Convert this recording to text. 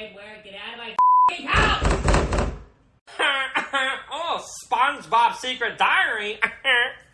Squidward, get out of my house! oh, SpongeBob Secret Diary.